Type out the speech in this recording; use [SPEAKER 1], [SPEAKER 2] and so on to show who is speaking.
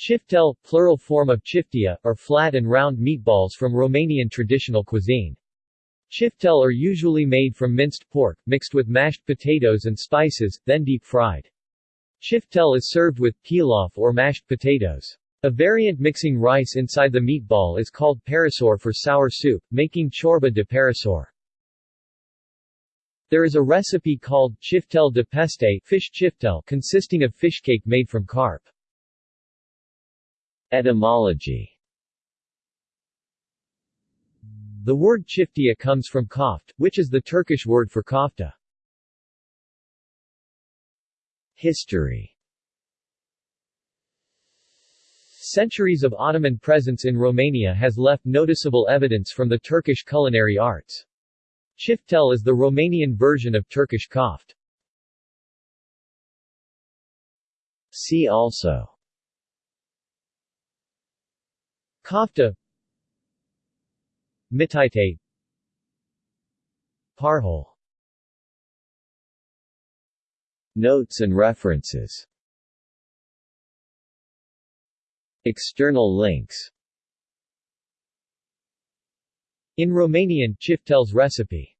[SPEAKER 1] Chiftel, plural form of chiftea, are flat and round meatballs from Romanian traditional cuisine. Chiftel are usually made from minced pork, mixed with mashed potatoes and spices, then deep-fried. Chiftel is served with pilaf or mashed potatoes. A variant mixing rice inside the meatball is called parasor for sour soup, making ciorbă de parasor. There is a recipe called chiftel de pește fish chiftel consisting of fish cake made from carp. Etymology The word chiftea comes from koft, which is the Turkish word for kofta. History Centuries of Ottoman presence in Romania has left noticeable evidence from the Turkish culinary arts. Chiftel is the Romanian version of Turkish koft. See also Kofta Mititei Parhol. Notes and references. External links. In Romanian, Chiftel's recipe